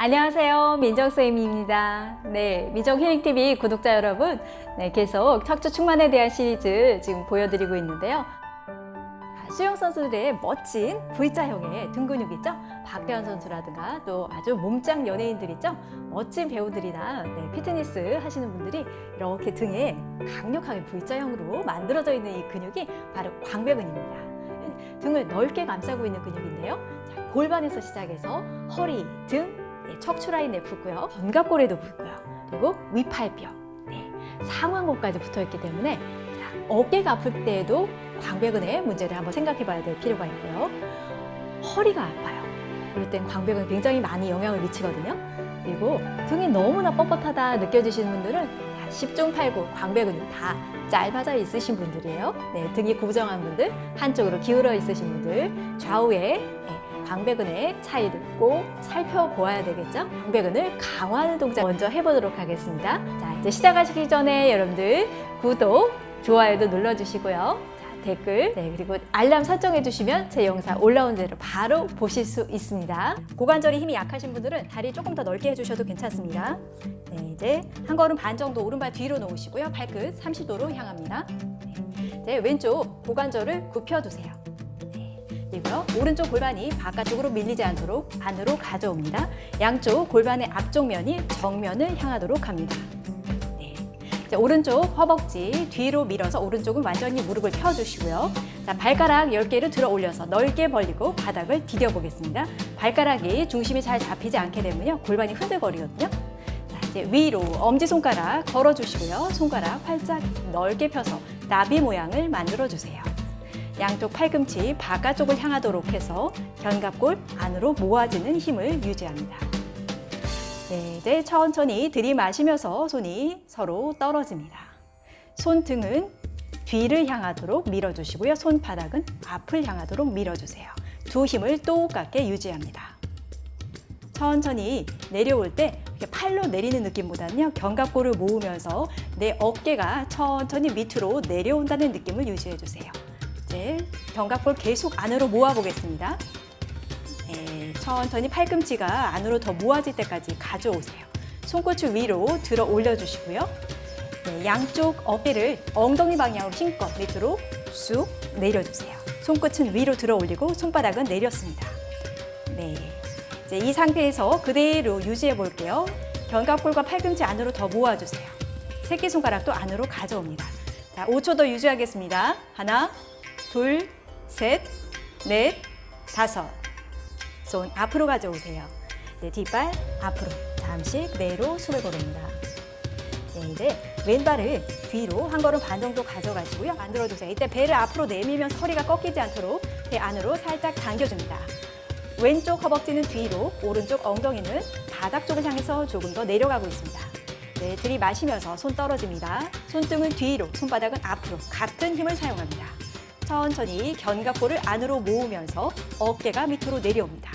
안녕하세요. 민정쌤입니다. 네, 민정힐링TV 구독자 여러분, 네, 계속 척추 충만에 대한 시리즈 지금 보여드리고 있는데요. 아, 수영 선수들의 멋진 V자형의 등 근육 있죠? 박대환 선수라든가 또 아주 몸짱 연예인들 있죠? 멋진 배우들이나 네, 피트니스 하시는 분들이 이렇게 등에 강력하게 V자형으로 만들어져 있는 이 근육이 바로 광배근입니다. 등을 넓게 감싸고 있는 근육인데요. 자, 골반에서 시작해서 허리, 등, 네, 척추 라인에 붙고요. 견갑골에도 붙고요. 그리고 위팔뼈, 네, 상완골까지 붙어 있기 때문에 자, 어깨가 아플 때에도 광배근의 문제를 한번 생각해 봐야 될 필요가 있고요. 허리가 아파요. 그럴 땐 광배근에 굉장히 많이 영향을 미치거든요. 그리고 등이 너무나 뻣뻣하다 느껴지시는 분들은 10중 8구 광배근이 다 짧아져 있으신 분들이에요. 네, 등이 고정한 분들, 한쪽으로 기울어 있으신 분들, 좌우에 네, 광배근의 차이도 꼭 살펴보아야 되겠죠? 광배근을 강화하는 동작 먼저 해보도록 하겠습니다. 자, 이제 시작하시기 전에 여러분들 구독, 좋아요도 눌러주시고요. 댓글 네, 그리고 알람 설정해 주시면 제 영상 올라온 대로 바로 보실 수 있습니다. 고관절이 힘이 약하신 분들은 다리 조금 더 넓게 해주셔도 괜찮습니다. 네, 이제 한 걸음 반 정도 오른발 뒤로 놓으시고요. 발끝 30도로 향합니다. 네, 왼쪽 고관절을 굽혀두세요. 네, 그리고요. 오른쪽 골반이 바깥쪽으로 밀리지 않도록 안으로 가져옵니다. 양쪽 골반의 앞쪽 면이 정면을 향하도록 합니다. 자, 오른쪽 허벅지 뒤로 밀어서 오른쪽은 완전히 무릎을 펴주시고요. 자, 발가락 10개를 들어 올려서 넓게 벌리고 바닥을 디뎌 보겠습니다. 발가락이 중심이 잘 잡히지 않게 되면요. 골반이 흔들거리거든요. 자, 이제 위로 엄지손가락 걸어주시고요. 손가락 활짝 넓게 펴서 나비 모양을 만들어주세요. 양쪽 팔꿈치 바깥쪽을 향하도록 해서 견갑골 안으로 모아지는 힘을 유지합니다. 네, 이제 천천히 들이마시면서 손이 서로 떨어집니다. 손등은 뒤를 향하도록 밀어주시고요. 손바닥은 앞을 향하도록 밀어주세요. 두 힘을 똑같게 유지합니다. 천천히 내려올 때 팔로 내리는 느낌보다는요. 견갑골을 모으면서 내 어깨가 천천히 밑으로 내려온다는 느낌을 유지해 주세요. 이제 견갑골 계속 안으로 모아 보겠습니다. 네, 천천히 팔꿈치가 안으로 더 모아질 때까지 가져오세요. 손끝을 위로 들어 올려주시고요. 네, 양쪽 어깨를 엉덩이 방향으로 힘껏 밑으로 쑥 내려주세요. 손끝은 위로 들어 올리고 손바닥은 내렸습니다. 네, 이제 이 상태에서 그대로 유지해 볼게요. 견갑골과 팔꿈치 안으로 더 모아주세요. 새끼손가락도 안으로 가져옵니다. 자, 5초 더 유지하겠습니다. 하나, 둘, 셋, 넷, 다섯, 손 앞으로 가져오세요. 네, 뒷발 앞으로 잠시 그대로 숨을 고릅니다. 네, 이제 왼발을 뒤로 한 걸음 반 정도 가져가시고요. 만들어주세요. 이때 배를 앞으로 내밀면 허리가 꺾이지 않도록 배 안으로 살짝 당겨줍니다. 왼쪽 허벅지는 뒤로, 오른쪽 엉덩이는 바닥 쪽을 향해서 조금 더 내려가고 있습니다. 네, 들이마시면서 손 떨어집니다. 손등은 뒤로, 손바닥은 앞으로 같은 힘을 사용합니다. 천천히 견갑골을 안으로 모으면서 어깨가 밑으로 내려옵니다.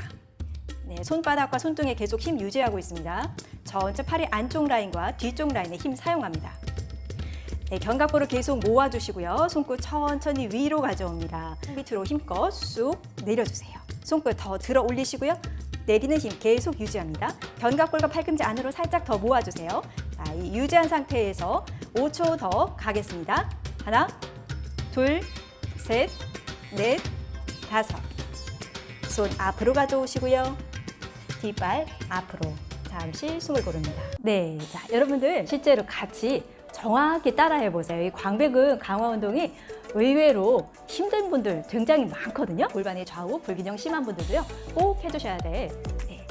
네, 손바닥과 손등에 계속 힘 유지하고 있습니다. 전체 팔의 안쪽 라인과 뒤쪽 라인에 힘 사용합니다. 네, 견갑골을 계속 모아주시고요. 손끝 천천히 위로 가져옵니다. 밑으로 힘껏 쑥 내려주세요. 손끝 더 들어 올리시고요. 내리는 힘 계속 유지합니다. 견갑골과 팔꿈치 안으로 살짝 더 모아주세요. 자, 이 유지한 상태에서 5초 더 가겠습니다. 하나, 둘, 셋, 넷, 다섯. 손 앞으로 가져오시고요. 뒷발 앞으로 잠시 숨을 고릅니다. 네, 자 여러분들 실제로 같이 정확히 따라해 보세요. 이 광배근 강화 운동이 의외로 힘든 분들 굉장히 많거든요. 골반의 좌우 불균형 심한 분들도요. 꼭 해주셔야 돼.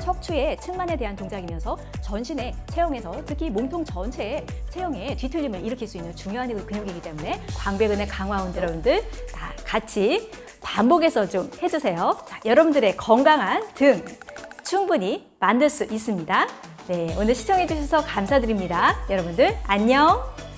네, 척추의 측만에 대한 동작이면서 전신의 체형에서 특히 몸통 전체의 체형에 뒤틀림을 일으킬 수 있는 중요한 근육이기 때문에 광배근의 강화 운동 여러분들 다 같이 반복해서 좀 해주세요. 자, 여러분들의 건강한 등 충분히 만들 수 있습니다. 네, 오늘 시청해 주셔서 감사드립니다. 여러분들 안녕!